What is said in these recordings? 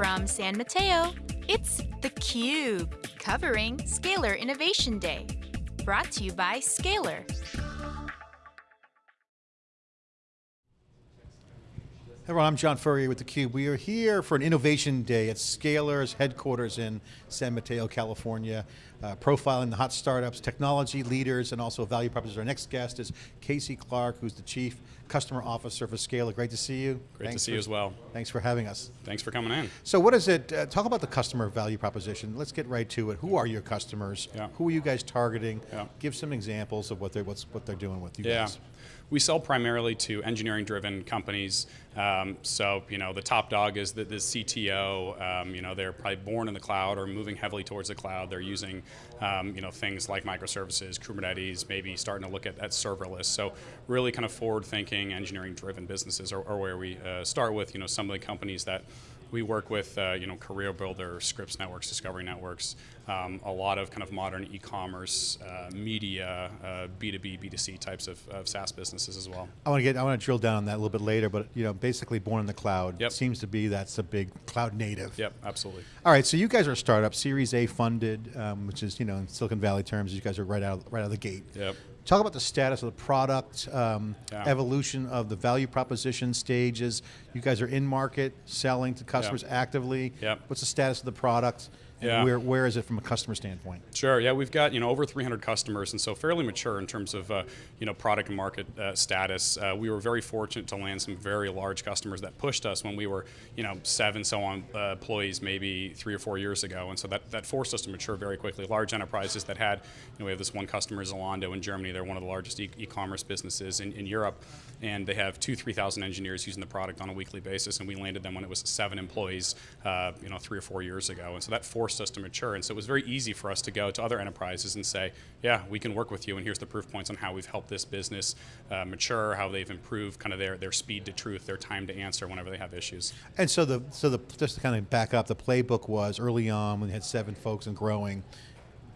From San Mateo, it's theCUBE, covering Scalyr Innovation Day. Brought to you by Scalyr. Everyone, I'm John Furrier with theCUBE. We are here for an Innovation Day at Scalyr's headquarters in San Mateo, California, uh, profiling the hot startups, technology leaders, and also value propositions. Our next guest is Casey Clark, who's the Chief Customer Officer for Scalyr. Great to see you. Great thanks to see for, you as well. Thanks for having us. Thanks for coming in. So what is it, uh, talk about the customer value proposition. Let's get right to it. Who are your customers? Yeah. Who are you guys targeting? Yeah. Give some examples of what they're, what's, what they're doing with you yeah. guys. We sell primarily to engineering-driven companies. Um, so, you know, the top dog is the, the CTO. Um, you know, they're probably born in the cloud or moving heavily towards the cloud. They're using, um, you know, things like microservices, Kubernetes, maybe starting to look at, at serverless. So, really kind of forward-thinking, engineering-driven businesses are, are, where we uh, start with. You know, some of the companies that we work with, uh, you know, CareerBuilder, Scripps Networks, Discovery Networks, um, a lot of kind of modern e-commerce, uh, media, uh, B2B, B2C types of, of, SaaS businesses as well. I want to get, I want to drill down on that a little bit later, but you know, basically born in the cloud yep. seems to be that's a big cloud native. Yep, absolutely. All right, so you guys are a startup, Series A funded, um, which is you know in Silicon Valley terms, you guys are right out right out of the gate. Yep. Talk about the status of the product, um, yeah. evolution of the value proposition stages. You guys are in market, selling to customers yep. actively. Yep. What's the status of the product? And yeah. where, where is it from a customer standpoint? Sure, yeah, we've got you know over 300 customers, and so fairly mature in terms of uh, you know product and market uh, status. Uh, we were very fortunate to land some very large customers that pushed us when we were you know seven so on uh, employees maybe three or four years ago, and so that, that forced us to mature very quickly. Large enterprises that had, you know, we have this one customer Zalando in Germany. They're one of the largest e-commerce businesses in, in Europe, and they have two, three thousand engineers using the product on a weekly basis, and we landed them when it was seven employees, uh, you know, three or four years ago, and so that forced us to mature. And so it was very easy for us to go to other enterprises and say, yeah, we can work with you, and here's the proof points on how we've helped this business uh, mature, how they've improved kind of their, their speed to truth, their time to answer whenever they have issues. And so the so the just to kind of back up, the playbook was early on when you had seven folks and growing.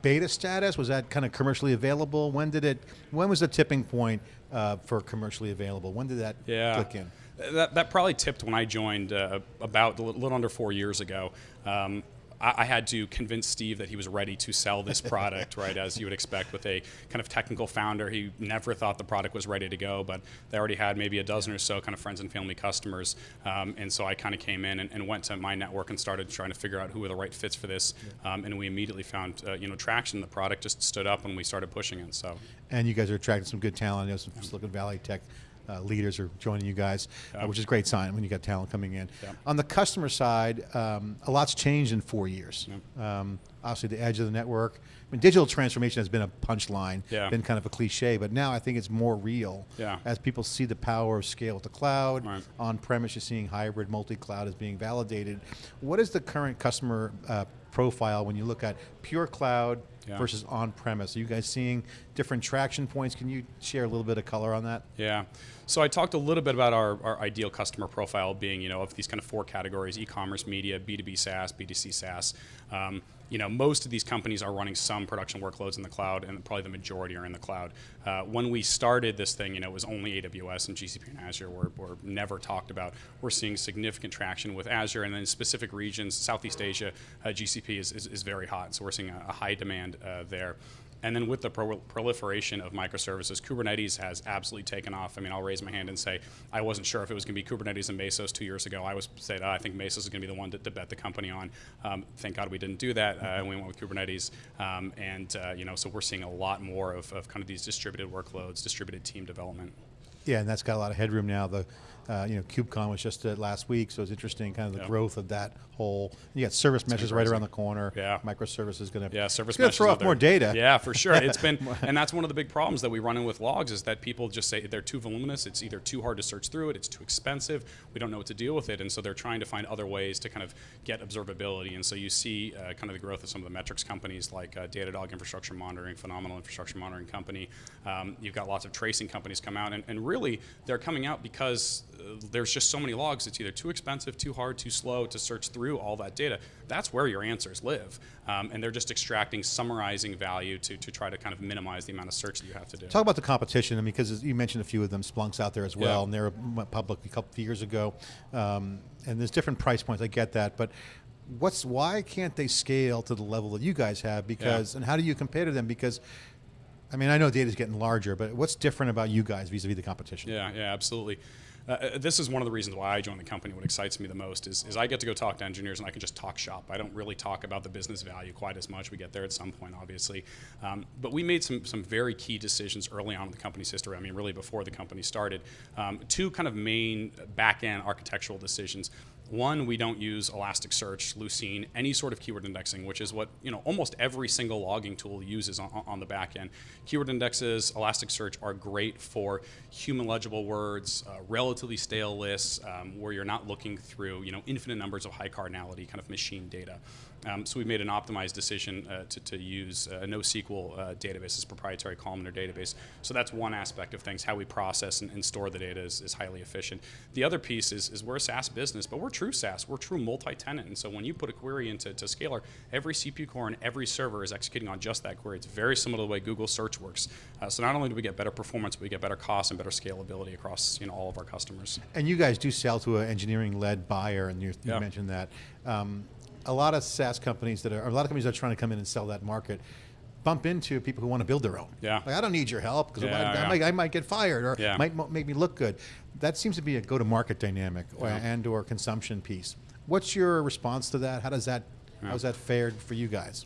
Beta status was that kind of commercially available? When did it? When was the tipping point uh, for commercially available? When did that yeah. click in? That, that probably tipped when I joined uh, about a little under four years ago. Um, I had to convince Steve that he was ready to sell this product, right, as you would expect with a kind of technical founder. He never thought the product was ready to go, but they already had maybe a dozen or so kind of friends and family customers. Um, and so I kind of came in and, and, went to my network and started trying to figure out who were the right fits for this. Um, and we immediately found, uh, you know, traction. The product just stood up when we started pushing it. So. And you guys are attracting some good talent. I know some Silicon Valley tech uh, leaders are joining you guys, yeah. uh, which is a great sign when you got talent coming in. Yeah. On the customer side, um, a lot's changed in four years. Yeah. Um, obviously, the edge of the network. I mean, digital transformation has been a punchline, been kind of a cliche, but now I think it's more real. As people see the power of scale with the cloud, right. on-premise, you're seeing hybrid, multi-cloud is being validated. What is the current customer uh, profile when you look at pure cloud yeah. versus on-premise? Are you guys seeing different traction points? Can you share a little bit of color on that? Yeah. So I talked a little bit about our, our ideal customer profile being, you know, of these kind of four categories, e-commerce, media, B2B SaaS, B2C SaaS. Um, you know, most of these companies are running some production workloads in the cloud, and probably the majority are in the cloud. Uh, when we started this thing, you know, it was only AWS and GCP and Azure were, were never talked about. We're seeing significant traction with Azure, and then specific regions, Southeast Asia, uh, GCP is, is, is, very hot, so we're seeing a, a high demand uh, there. And then with the pro proliferation of microservices, Kubernetes has absolutely taken off. I mean, I'll raise my hand and say I wasn't sure if it was going to be Kubernetes and Mesos two years ago. I was said oh, I think Mesos is going to be the one to, to bet the company on. Um, thank God we didn't do that. Uh, we went with Kubernetes, um, and uh, you know, so we're seeing a lot more of, of kind of these distributed workloads, distributed team development. Yeah, and that's got a lot of headroom now. The uh, you know KubeCon was just uh, last week, so it's interesting, kind of the yeah. growth of that whole. You got service meshes right around the corner. Yeah, microservices going to yeah service going to throw off more data. Yeah, for sure. It's been, and that's one of the big problems that we run in with logs is that people just say they're too voluminous. It's either too hard to search through it, it's too expensive. We don't know what to deal with it, and so they're trying to find other ways to kind of get observability. And so you see uh, kind of the growth of some of the metrics companies like uh, Datadog Infrastructure Monitoring, phenomenal infrastructure monitoring company. Um, you've got lots of tracing companies come out, and, and really they're coming out because there's just so many logs. It's either too expensive, too hard, too slow to search through all that data. That's where your answers live, um, and they're just extracting, summarizing value to to try to kind of minimize the amount of search that you have to do. Talk about the competition, I mean, because you mentioned a few of them, Splunk's out there as well, Yeah. and they were m- public a couple of years ago, um, and there's different price points. I get that, but what's why can't they scale to the level that you guys have? Because and how do you compare to them? Because I mean, I know data's getting larger, but what's different about you guys vis-a-vis the competition? Yeah, yeah, absolutely. Uh, Uh, this is one of the reasons why I joined the company. What excites me the most is, is I get to go talk to engineers and I can just talk shop. I don't really talk about the business value quite as much. We get there at some point, obviously. Um, but we made some, some very key decisions early on in the company's history. I mean, really before the company started. Um, two kind of main back end architectural decisions. One, we don't use Elasticsearch, Lucene, any sort of keyword indexing, which is what you know almost every single logging tool uses on, on the back end. Keyword indexes, Elasticsearch are great for human legible words, uh, relatively stale lists, um, where you're not looking through you know infinite numbers of high cardinality kind of machine data. Um, so we've made an optimized decision uh, to, to use a NoSQL uh, database, this proprietary columnar database. So that's one aspect of things. How we process and, and store the data is, is highly efficient. The other piece is, is we're a SaaS business, but we're true SaaS. We're true multi-tenant. And so when you put a query into to Scalyr, every CPU core and every server is executing on just that query. It's very similar to the way Google Search works. Uh, so not only do we get better performance, but we get better cost and better scalability across you know all of our customers. And you guys do sell to an engineering-led buyer, and you, you Yeah. mentioned that. Um, a lot of SaaS companies that are, a lot of companies that are trying to come in and sell that market, bump into people who want to build their own. Yeah. Like, I don't need your help because Yeah, I, I yeah. might, I might get fired or Yeah. might make me look good. That seems to be a go-to-market dynamic or, and or consumption piece. What's your response to that? How does that, how's that fared for you guys?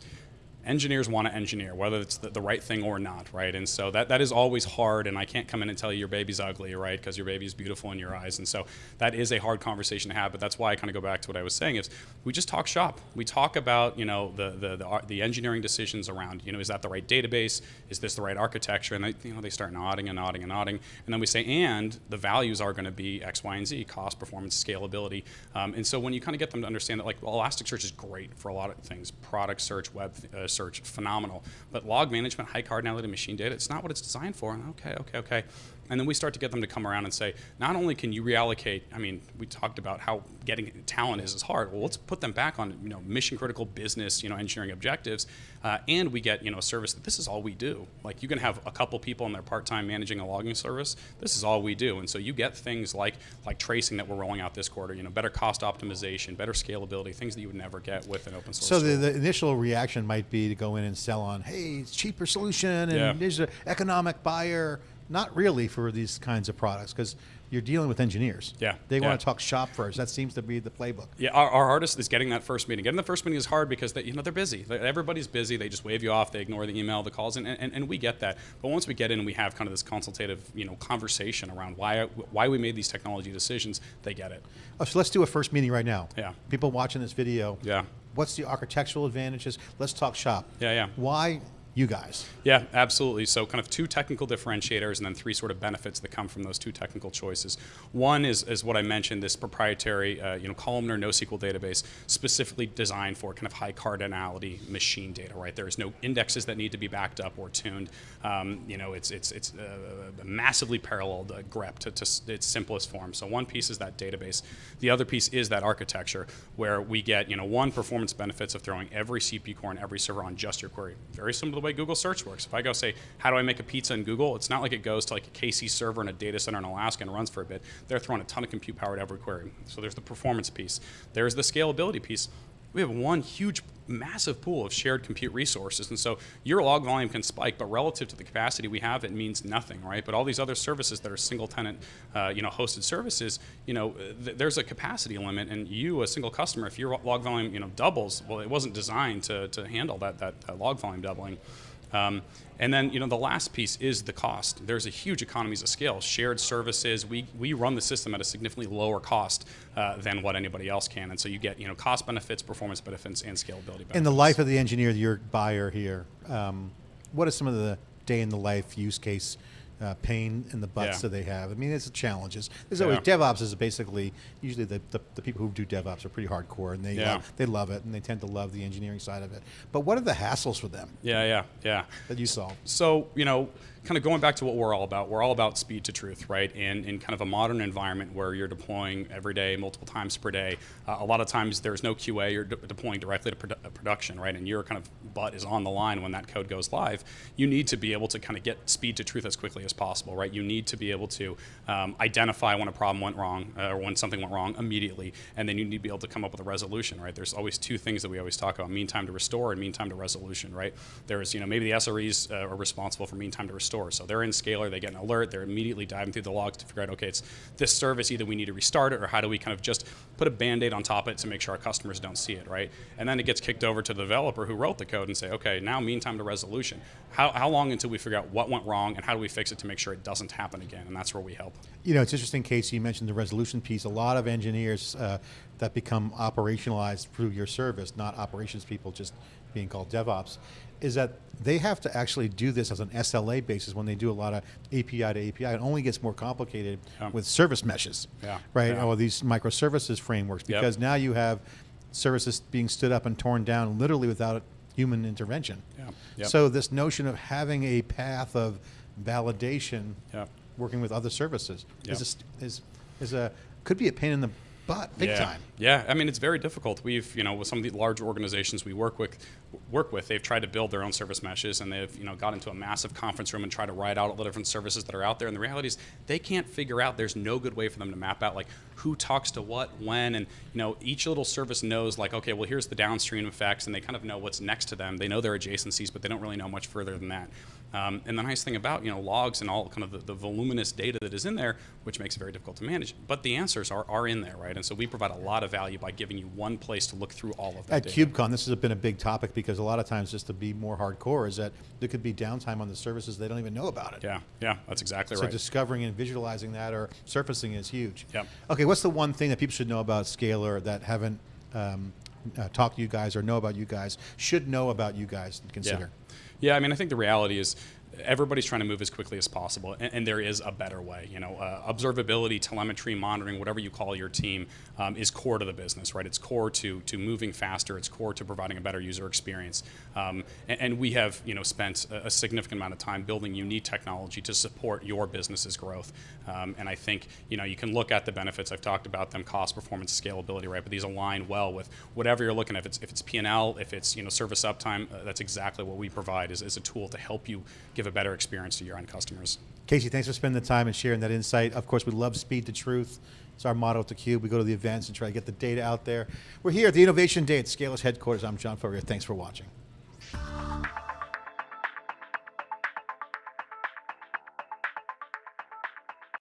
Engineers want to engineer, whether it's the, the right thing or not, right? And so that, that is always hard, and I can't come in and tell you your baby's ugly, right? Because your baby is beautiful in your eyes. And so that is a hard conversation to have, but that's why I kind of go back to what I was saying is we just talk shop. We talk about, you know, the, the, the, the engineering decisions around, you know, is that the right database? Is this the right architecture? And they, you know, they start nodding and nodding and nodding. And then we say, and the values are going to be X, Y, and Z, cost, performance, scalability. Um, and so when you kind of get them to understand that, like, well, Elasticsearch is great for a lot of things, product search, web uh, search, phenomenal. But log management, high cardinality machine data, it's not what it's designed for. And okay, okay, okay. And then we start to get them to come around and say, not only can you reallocate, I mean, we talked about how getting talent is is hard. Well, let's put them back on, you know, mission critical business, you know, engineering objectives, uh, and we get, you know, a service that this is all we do. Like you can have a couple people in their part time managing a logging service. This is all we do, and so you get things like like tracing that we're rolling out this quarter. You know, better cost optimization, better scalability, things that you would never get with an open source. So the, the initial reaction might be to go in and sell on, hey, it's cheaper solution and Yeah. there's an economic buyer. Not really for these kinds of products because you're dealing with engineers. Yeah, They yeah. want to talk shop first. That seems to be the playbook. Yeah, our, our hardest is getting that first meeting. Getting the first meeting is hard because they, you know they're busy. They- Everybody's busy. They just wave you off. They ignore the email, the calls, and, and, and we get that. But once we get in and we have kind of this consultative, you know, conversation around why why we made these technology decisions, they get it. Oh, so let's do a first meeting right now. Yeah. People watching this video. Yeah. What's the architectural advantages? Let's talk shop. Yeah, yeah. Why you guys? Yeah, absolutely. So, kind of two technical differentiators, and then three sort of benefits that come from those two technical choices. One is, is what I mentioned, this proprietary, uh, you know, columnar NoSQL database, specifically designed for kind of high cardinality machine data. Right, there is no indexes that need to be backed up or tuned. Um, you know, it's it's it's uh, massively paralleled uh, grep to, to its simplest form. So one piece is that database. The other piece is that architecture, where we get you know one performance benefits of throwing every CPU core and every server on just your query. Very similar the way Google Search works. If I go say, how do I make a pizza in Google? It's not like it goes to like a KC server in a data center in Alaska and runs for a bit. They're throwing a ton of compute power at every query. So there's the performance piece. There's the scalability piece. We have one huge, massive pool of shared compute resources, and so your log volume can spike, but relative to the capacity we have, it means nothing, right? But all these other services that are single-tenant, uh, you know, hosted services, you know, th- there's a capacity limit, and you, a single customer, if your log volume, you know, doubles, well, it wasn't designed to, to handle that, that, that log volume doubling. Um, and then, you know, the last piece is the cost. There's a huge economies of scale. Shared services, we, we run the system at a significantly lower cost uh, than what anybody else can. And so you get, you know, cost benefits, performance benefits, and scalability benefits. In the life of the engineer, your buyer here, um, what are some of the day in the life use case uh, pain in the butts Yeah. that they have? I mean, it's challenges. There's Yeah. always DevOps is basically usually the, the, the people who do DevOps are pretty hardcore and they Yeah. love, they love it and they tend to love the engineering side of it. But what are the hassles for them Yeah, yeah, yeah. that you solve? So, you know, kind of going back to what we're all about, we're all about speed to truth, right? And in kind of a modern environment where you're deploying every day, multiple times per day, uh, a lot of times there's no QA, you're de deploying directly to produ production, right? And your kind of butt is on the line when that code goes live. You need to be able to kind of get speed to truth as quickly as possible, right? You need to be able to um, identify when a problem went wrong uh, or when something went wrong immediately, and then you need to be able to come up with a resolution, right? There's always two things that we always talk about: mean time to restore and mean time to resolution, right? There's, you know, maybe the SREs uh, are responsible for mean time to restore, so they're in Scalyr, they get an alert, they're immediately diving through the logs to figure out, okay, it's this service, either we need to restart it, or how do we kind of just put a band-aid on top of it to make sure our customers don't see it, right? And then it gets kicked over to the developer who wrote the code and say, okay, now mean time to resolution. How, how long until we figure out what went wrong and how do we fix it to make sure it doesn't happen again? And that's where we help. You know, it's interesting, Casey, you mentioned the resolution piece. A lot of engineers uh, that become operationalized through your service, not operations people just being called DevOps, is that they have to actually do this as an SLA basis when they do a lot of API to API. It only gets more complicated Yeah. with service meshes, Yeah. right? Yeah. Or these microservices frameworks, Yep. because now you have services being stood up and torn down literally without human intervention. Yeah. Yep. So this notion of having a path of validation, Yep. working with other services, Yep. is, a, is is a could be a pain in the butt, big yeah. time. Yeah, I mean it's very difficult. We've you know with some of the large organizations we work with, work with, they've tried to build their own service meshes and they've you know got into a massive conference room and tried to write out all the different services that are out there. And the reality is they can't figure out. There's no good way for them to map out like who talks to what when and you know each little service knows like okay well here's the downstream effects and they kind of know what's next to them. They know their adjacencies, but they don't really know much further than that. Um, and the nice thing about you know logs and all kind of the, the voluminous data that is in there, which makes it very difficult to manage, but the answers are, are in there, right? And so we provide a lot of value by giving you one place to look through all of that At data. KubeCon, this has been a big topic because a lot of times, just to be more hardcore, is that there could be downtime on the services they don't even know about it. Yeah, yeah, that's exactly So right. So discovering and visualizing that or surfacing is huge. Yep. Okay, what's the one thing that people should know about Scalyr that haven't um, uh, talked to you guys or know about you guys, should know about you guys and consider? Yeah. yeah, I mean, I think the reality is everybody's trying to move as quickly as possible, and, and there is a better way. You know, uh, observability, telemetry, monitoring, whatever you call your team, um, is core to the business, right? It's core to to moving faster. It's core to providing a better user experience. Um, and, and we have, you know, spent a, a significant amount of time building unique technology to support your business's growth. Um, and I think, you know, you can look at the benefits. I've talked about them: cost, performance, scalability, right? But these align well with whatever you're looking at. If it's if it's P&L, if it's you know service uptime, uh, that's exactly what we provide is, is a tool to help you give a better experience to your end customers. Casey, thanks for spending the time and sharing that insight. Of course, we love speed to truth. It's our motto at theCUBE. We go to the events and try to get the data out there. We're here at the Innovation Day at Scalyr's headquarters. I'm John Furrier. Thanks for watching.